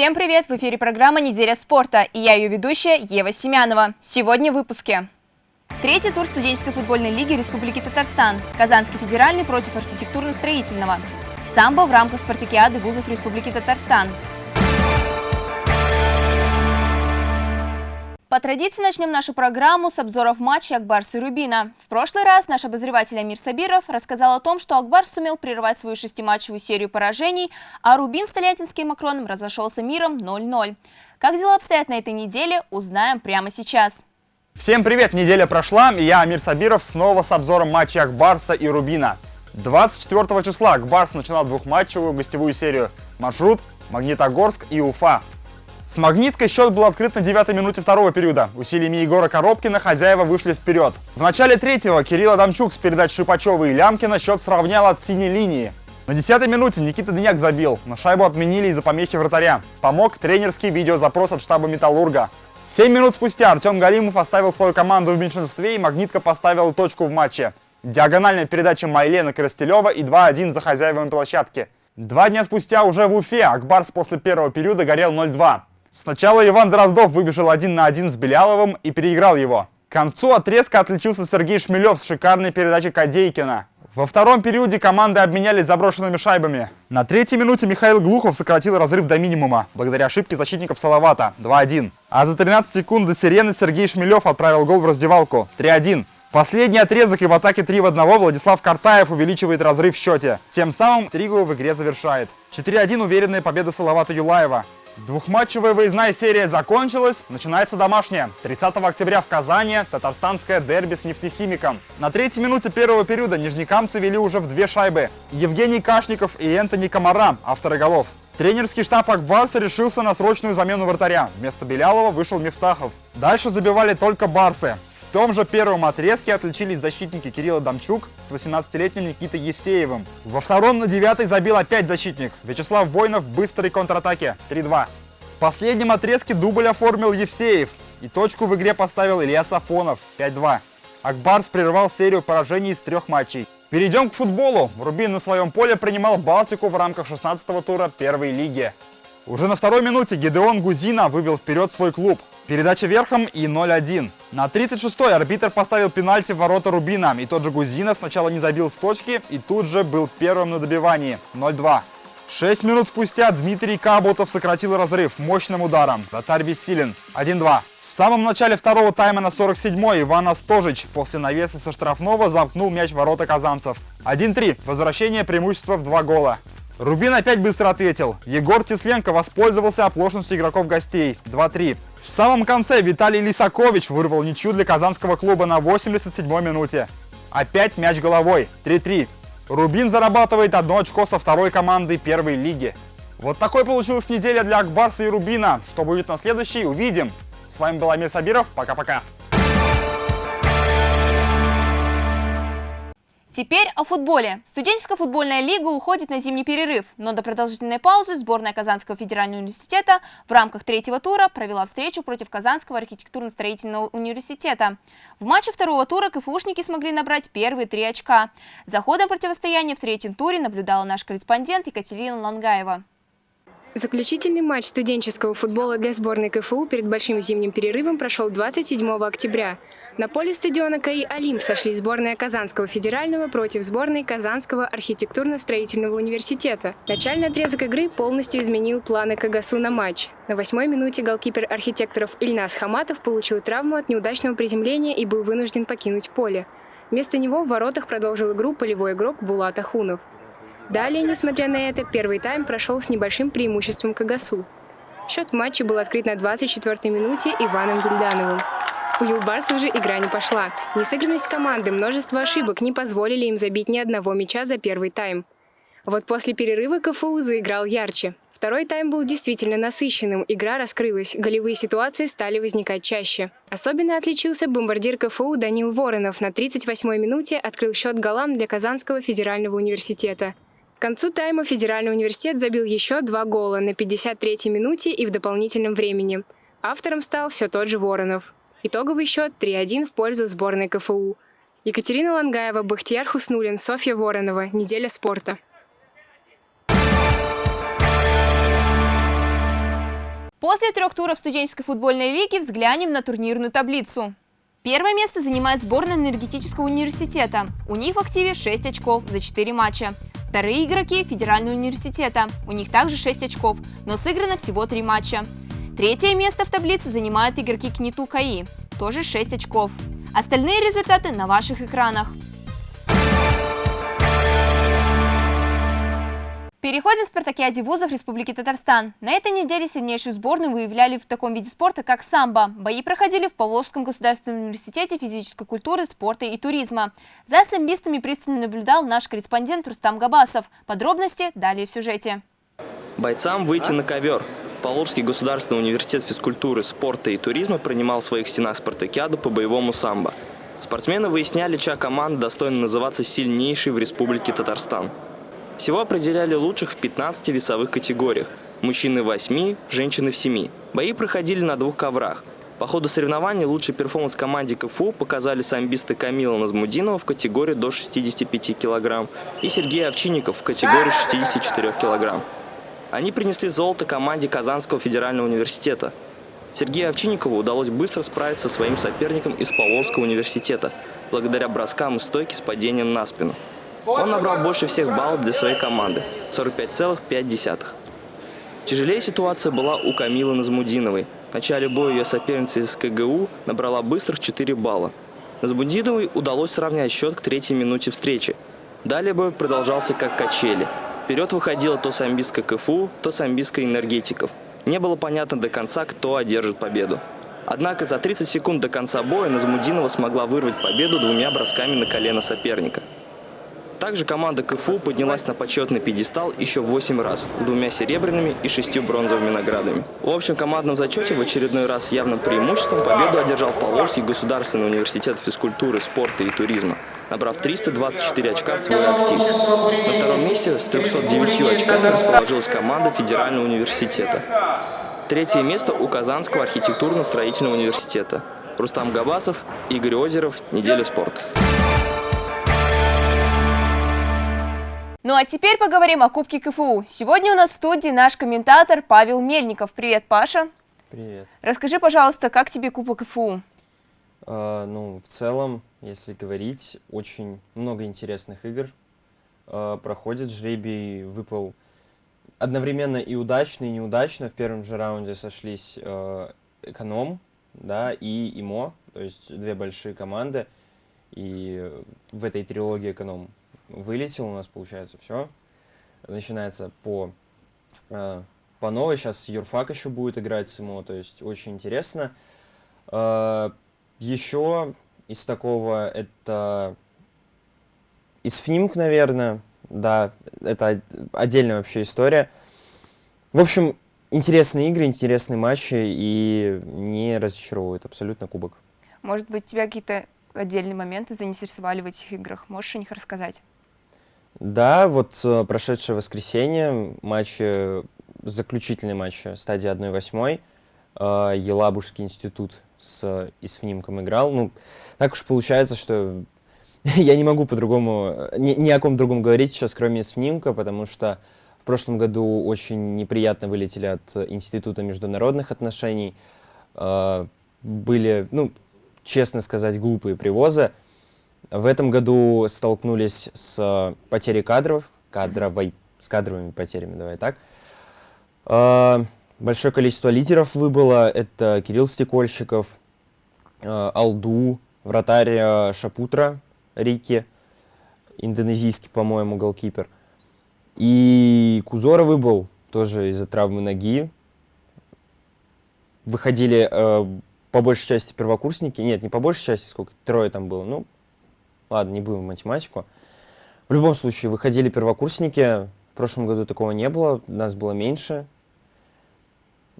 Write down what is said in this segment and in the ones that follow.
Всем привет! В эфире программа «Неделя спорта» и я ее ведущая Ева Семянова. Сегодня в выпуске. Третий тур студенческой футбольной лиги Республики Татарстан. Казанский федеральный против архитектурно-строительного. Самбо в рамках спартакиады вузов Республики Татарстан. По традиции начнем нашу программу с обзоров матча Акбарс и Рубина. В прошлый раз наш обозреватель Амир Сабиров рассказал о том, что Акбарс сумел прервать свою шестиматчевую серию поражений, а Рубин с Тольяттинским Макроном разошелся миром 0-0. Как дела обстоят на этой неделе, узнаем прямо сейчас. Всем привет! Неделя прошла, и я, Амир Сабиров, снова с обзором матча Акбарса и Рубина. 24 числа Акбарс начинал двухматчевую гостевую серию. Маршрут Магнитогорск и Уфа. С «Магниткой» счет был открыт на 9 минуте второго периода. Усилиями Егора Коробкина хозяева вышли вперед. В начале третьего Кирилл Адамчук с передач Шипачева и Лямкина счет сравнял от синей линии. На 10 минуте Никита Дыняк забил, но шайбу отменили из-за помехи вратаря. Помог тренерский видеозапрос от штаба «Металлурга». 7 минут спустя Артем Галимов оставил свою команду в меньшинстве и «Магнитка» поставила точку в матче. Диагональная передача Майлена Коростелева и 2-1 за хозяевами площадки. Два дня спустя уже в Уфе Акбарс после первого периода горел 0-2. Сначала Иван Дроздов выбежал один на один с Беляловым и переиграл его. К концу отрезка отличился Сергей Шмелев с шикарной передачей Кадейкина. Во втором периоде команды обменялись заброшенными шайбами. На третьей минуте Михаил Глухов сократил разрыв до минимума, благодаря ошибке защитников Салавата 2-1. А за 13 секунд до сирены Сергей Шмелев отправил гол в раздевалку 3-1. Последний отрезок и в атаке 3 в 1 Владислав Картаев увеличивает разрыв в счете. Тем самым Тригу в игре завершает. 4-1 уверенная победа Салавата Юлаева. Двухматчевая выездная серия закончилась, начинается домашняя. 30 октября в Казани татарстанское дерби с нефтехимиком. На третьей минуте первого периода нижнекамцы вели уже в две шайбы. Евгений Кашников и Энтони Комара, авторы голов. Тренерский штаб Акбарса решился на срочную замену вратаря. Вместо Белялова вышел Мифтахов. Дальше забивали только барсы. В том же первом отрезке отличились защитники Кирилла Дамчук с 18-летним Никитой Евсеевым. Во втором на девятой забил опять защитник. Вячеслав Войнов в быстрой контратаке 3-2. В последнем отрезке дубль оформил Евсеев. И точку в игре поставил Илья Сафонов 5-2. Акбарс прервал серию поражений из трех матчей. Перейдем к футболу. Рубин на своем поле принимал Балтику в рамках 16-го тура первой лиги. Уже на второй минуте Гедеон Гузина вывел вперед свой клуб. Передача верхом и 0-1. На 36-й арбитр поставил пенальти в ворота Рубина, и тот же Гузина сначала не забил с точки и тут же был первым на добивании 0-2. Шесть минут спустя Дмитрий Кабутов сократил разрыв мощным ударом. Вратарь бессилен 1-2. В самом начале второго тайма на 47-й Иван Остожич после навеса со штрафного замкнул мяч ворота казанцев. 1-3. Возвращение преимущества в два гола. Рубин опять быстро ответил. Егор Тесленко воспользовался оплошностью игроков гостей. 2-3. В самом конце Виталий Лисакович вырвал ничью для казанского клуба на 87-й минуте. Опять мяч головой. 3-3. Рубин зарабатывает одно очко со второй командой первой лиги. Вот такой получилась неделя для Акбарса и Рубина. Что будет на следующей, увидим. С вами был Амир Сабиров. Пока-пока. Теперь о футболе. Студенческая футбольная лига уходит на зимний перерыв, но до продолжительной паузы сборная Казанского федерального университета в рамках третьего тура провела встречу против Казанского архитектурно-строительного университета. В матче второго тура КФУшники смогли набрать первые три очка. За ходом противостояния в третьем туре наблюдала наш корреспондент Екатерина Лангаева. Заключительный матч студенческого футбола для сборной КФУ перед большим зимним перерывом прошел 27 октября. На поле стадиона КАИ «Олимп» сошли сборная Казанского федерального против сборной Казанского архитектурно-строительного университета. Начальный отрезок игры полностью изменил планы КГСУ на матч. На восьмой минуте голкипер архитекторов Ильнас Хаматов получил травму от неудачного приземления и был вынужден покинуть поле. Вместо него в воротах продолжил игру полевой игрок Булат Ахунов. Далее, несмотря на это, первый тайм прошел с небольшим преимуществом Кагасу. Счет в матче был открыт на 24-й минуте Иваном Гульдановым. У Юлбарсов же игра не пошла. Несыгранность команды, множество ошибок не позволили им забить ни одного мяча за первый тайм. Вот после перерыва КФУ заиграл ярче. Второй тайм был действительно насыщенным, игра раскрылась, голевые ситуации стали возникать чаще. Особенно отличился бомбардир КФУ Данил Воронов на 38-й минуте открыл счет голам для Казанского федерального университета. К концу тайма Федеральный университет забил еще два гола на 53-й минуте и в дополнительном времени. Автором стал все тот же Воронов. Итоговый счет 3-1 в пользу сборной КФУ. Екатерина Лангаева, Бахтияр Хуснулин, Софья Воронова. Неделя спорта. После трех туров студенческой футбольной лиги взглянем на турнирную таблицу. Первое место занимает сборная энергетического университета. У них в активе 6 очков за 4 матча. Вторые игроки – Федерального университета. У них также 6 очков, но сыграно всего 3 матча. Третье место в таблице занимают игроки КНИТУ КАИ. Тоже 6 очков. Остальные результаты на ваших экранах. Переходим к спартакиаде вузов Республики Татарстан. На этой неделе сильнейшую сборную выявляли в таком виде спорта, как самбо. Бои проходили в Поволжском государственном университете физической культуры, спорта и туризма. За самбистами пристально наблюдал наш корреспондент Рустам Габасов. Подробности далее в сюжете. Бойцам выйти на ковер. Поволжский государственный университет физкультуры, спорта и туризма принимал в своих стенах спартакиаду по боевому самбо. Спортсмены выясняли, чья команда достойна называться сильнейшей в Республике Татарстан. Всего определяли лучших в 15 весовых категориях. Мужчины в 8, женщины в 7. Бои проходили на двух коврах. По ходу соревнований лучший перформанс команде КФУ показали самбисты Камила Назмудинова в категории до 65 кг и Сергей Овчинников в категории 64 кг. Они принесли золото команде Казанского федерального университета. Сергею Овчинникову удалось быстро справиться со своим соперником из Поволжского университета, благодаря броскам и стойке с падением на спину. Он набрал больше всех баллов для своей команды – 45,5. Тяжелее ситуация была у Камилы Назмудиновой. В начале боя ее соперница из КГУ набрала быстрых 4 балла. Назмудиновой удалось сравнять счет к третьей минуте встречи. Далее бой продолжался как качели. Вперед выходила то самбистская КФУ, то самбистская энергетиков. Не было понятно до конца, кто одержит победу. Однако за 30 секунд до конца боя Назмудинова смогла вырвать победу двумя бросками на колено соперника. Также команда КФУ поднялась на почетный пьедестал еще 8 раз, с двумя серебряными и шестью бронзовыми наградами. В общем командном зачете в очередной раз с явным преимуществом победу одержал Поволжский государственный университет физкультуры, спорта и туризма, набрав 324 очка в свой актив. На втором месте с 309 очками расположилась команда Федерального университета. Третье место у Казанского архитектурно-строительного университета. Рустам Габасов, Игорь Озеров, «Неделя спорта». Ну а теперь поговорим о Кубке КФУ. Сегодня у нас в студии наш комментатор Павел Мельников. Привет, Паша. Привет. Расскажи, пожалуйста, как тебе Кубок КФУ? Uh, ну, в целом, если говорить, очень много интересных игр uh, проходит. Жребий выпал одновременно и удачно, и неудачно. В первом же раунде сошлись uh, Эконом да, и ИМО, то есть две большие команды. И в этой трилогии Эконом вылетел у нас, получается, все. Начинается по, э, по новой. Сейчас Юрфак еще будет играть с ему, то есть очень интересно. Э, еще из такого это из ФНИМК, наверное, да, это отдельная вообще история. В общем, интересные игры, интересные матчи и не разочаровывают абсолютно кубок. Может быть, тебя какие-то отдельные моменты заинтересовали в этих играх? Можешь о них рассказать? Да, вот э, прошедшее воскресенье, матч, э, заключительный матч стадии 1-8, э, Елабужский институт с ИСФНИМКом играл. Ну, так уж получается, что я не могу по-другому, ни, ни о ком другом говорить сейчас, кроме ИСФНИМКа, потому что в прошлом году очень неприятно вылетели от Института международных отношений. Были, ну, честно сказать, глупые привозы. В этом году столкнулись с потерей кадров, кадровой, с кадровыми потерями, давай так. А, большое количество лидеров выбыло. Это Кирилл Стекольщиков, а, Алду, вратарь Шапутра, Рики, индонезийский, по-моему, голкипер. И Кузора выбыл тоже из-за травмы ноги. Выходили по большей части первокурсники. Нет, не по большей части, сколько, трое там было. Ну, Ладно, не будем математику. В любом случае, выходили первокурсники. В прошлом году такого не было, нас было меньше.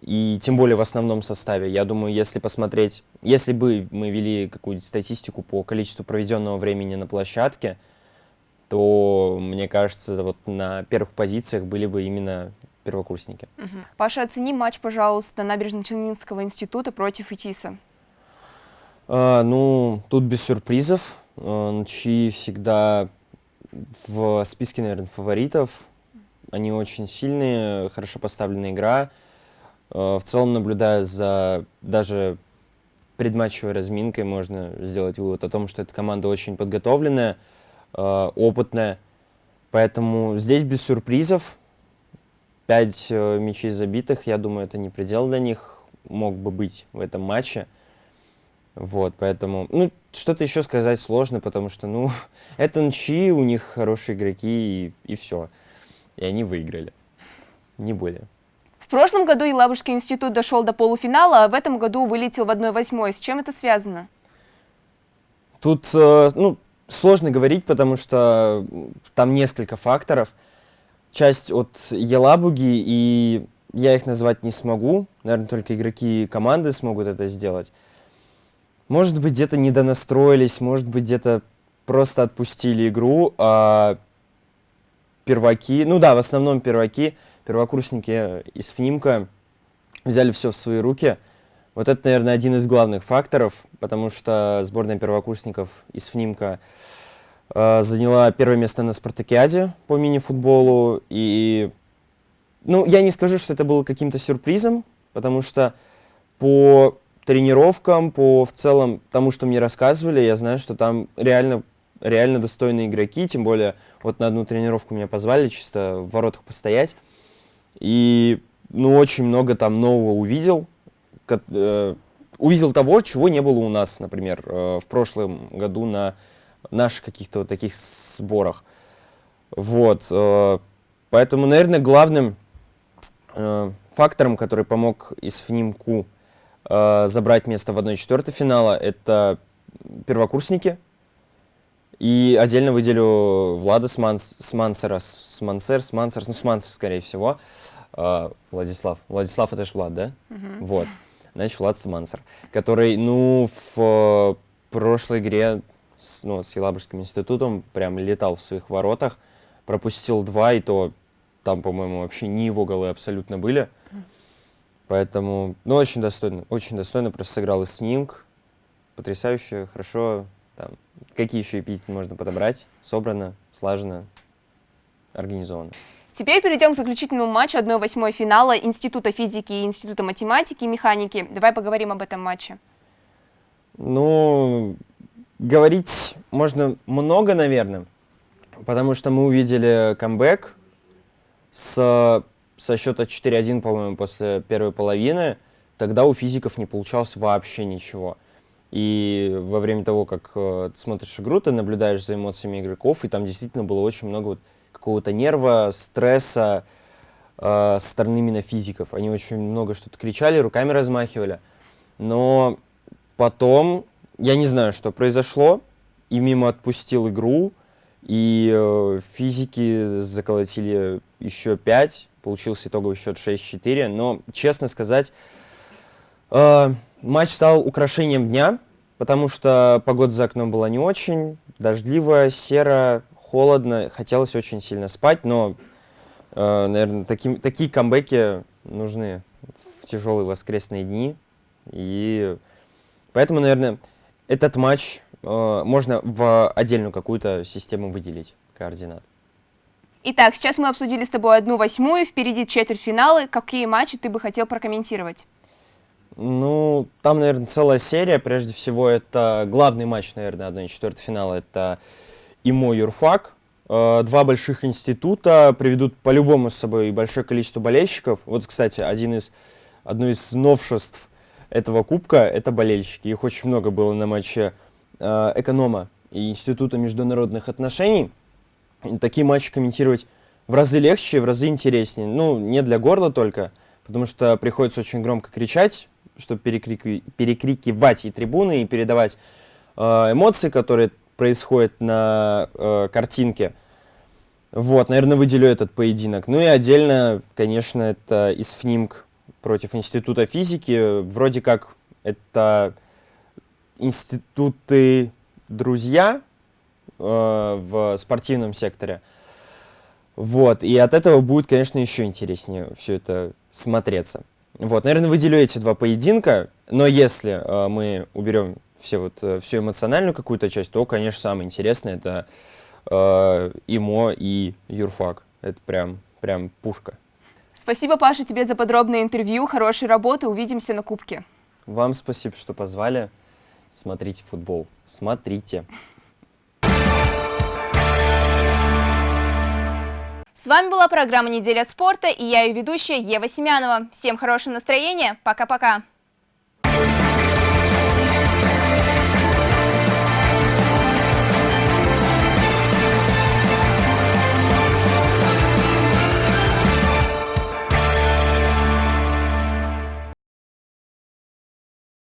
И тем более в основном составе. Я думаю, если посмотреть, если бы мы вели какую-нибудь статистику по количеству проведенного времени на площадке, то, мне кажется, вот на первых позициях были бы именно первокурсники. Угу. Паша, оцени матч, пожалуйста, Набережно-Челнинского института против ИТИСа. А, ну, тут без сюрпризов. Нчи всегда в списке, наверное, фаворитов. Они очень сильные, хорошо поставленная игра. Э, в целом, наблюдая за даже предматчевой разминкой, можно сделать вывод о том, что эта команда очень подготовленная, э, опытная. Поэтому здесь без сюрпризов. Пять э, мячей забитых, я думаю, это не предел для них мог бы быть в этом матче. Вот, поэтому, ну, что-то еще сказать сложно, потому что, ну, это нчи, у них хорошие игроки, и, и все. И они выиграли. Не более. В прошлом году Елабужский институт дошел до полуфинала, а в этом году вылетел в 1-8. С чем это связано? Тут, э, ну, сложно говорить, потому что там несколько факторов. Часть от Елабуги, и я их назвать не смогу. Наверное, только игроки команды смогут это сделать. Может быть, где-то недонастроились, может быть, где-то просто отпустили игру, а перваки, ну да, в основном перваки, первокурсники из ФНИМКа взяли все в свои руки. Вот это, наверное, один из главных факторов, потому что сборная первокурсников из ФНИМКа э, заняла первое место на спартакиаде по мини-футболу. И, ну, я не скажу, что это было каким-то сюрпризом, потому что по тренировкам, по в целом тому, что мне рассказывали, я знаю, что там реально, реально достойные игроки, тем более вот на одну тренировку меня позвали чисто в воротах постоять. И ну, очень много там нового увидел. Э, увидел того, чего не было у нас, например, э, в прошлом году на наших каких-то вот таких сборах. Вот. Э, поэтому, наверное, главным фактором, который помог из ФНИМКУ э, забрать место в 1-4 финала, это первокурсники. И отдельно выделю Влада Сманс, Смансера, Смансер, Смансер, ну, Смансер, скорее всего. Э, Владислав. Владислав это же Влад, да? Угу. Вот. Значит, Влад Смансер, который, ну, в э, прошлой игре с, ну, с Елабужским институтом прям летал в своих воротах, пропустил два, и то там, по-моему, вообще не его голы абсолютно были. Поэтому, ну, очень достойно, очень достойно просто сыграл и снимк. Потрясающе, хорошо. Там, какие еще эпитеты можно подобрать? Собрано, слажено, организовано. Теперь перейдем к заключительному матчу 1-8 финала Института физики и Института математики и механики. Давай поговорим об этом матче. Ну, говорить можно много, наверное, потому что мы увидели камбэк с со счета 4-1, по-моему, после первой половины, тогда у физиков не получалось вообще ничего. И во время того, как э, ты смотришь игру, ты наблюдаешь за эмоциями игроков, и там действительно было очень много вот какого-то нерва, стресса э, со стороны именно физиков. Они очень много что-то кричали, руками размахивали. Но потом, я не знаю, что произошло, и мимо отпустил игру, и э, физики заколотили еще пять, Получился итоговый счет 6-4. Но, честно сказать, э, матч стал украшением дня, потому что погода за окном была не очень. Дождливо, серо, холодно. Хотелось очень сильно спать, но, э, наверное, таким, такие камбэки нужны в тяжелые воскресные дни. И поэтому, наверное, этот матч э, можно в отдельную какую-то систему выделить координат. Итак, сейчас мы обсудили с тобой одну восьмую, впереди четвертьфиналы. Какие матчи ты бы хотел прокомментировать? Ну, там, наверное, целая серия. Прежде всего, это главный матч, наверное, 1-4 финала. Это ИМО Юрфак. Э, два больших института приведут по-любому с собой большое количество болельщиков. Вот, кстати, один из, одно из новшеств этого кубка – это болельщики. Их очень много было на матче э, эконома и Института международных отношений – такие матчи комментировать в разы легче, в разы интереснее. Ну, не для горла только, потому что приходится очень громко кричать, чтобы перекрики, перекрикивать и трибуны, и передавать э, эмоции, которые происходят на э, картинке. Вот, наверное, выделю этот поединок. Ну и отдельно, конечно, это из ФНИМК против Института физики. Вроде как это институты друзья, в спортивном секторе. Вот, и от этого будет, конечно, еще интереснее все это смотреться. Вот, наверное, выделю эти два поединка, но если э, мы уберем все вот, э, всю эмоциональную какую-то часть, то, конечно, самое интересное это э, ИМО и Юрфак. Это прям, прям пушка. Спасибо, Паша, тебе за подробное интервью, хорошей работы. Увидимся на Кубке. Вам спасибо, что позвали. Смотрите футбол. Смотрите. С вами была программа «Неделя спорта» и я ее ведущая Ева Семянова. Всем хорошего настроения. Пока-пока.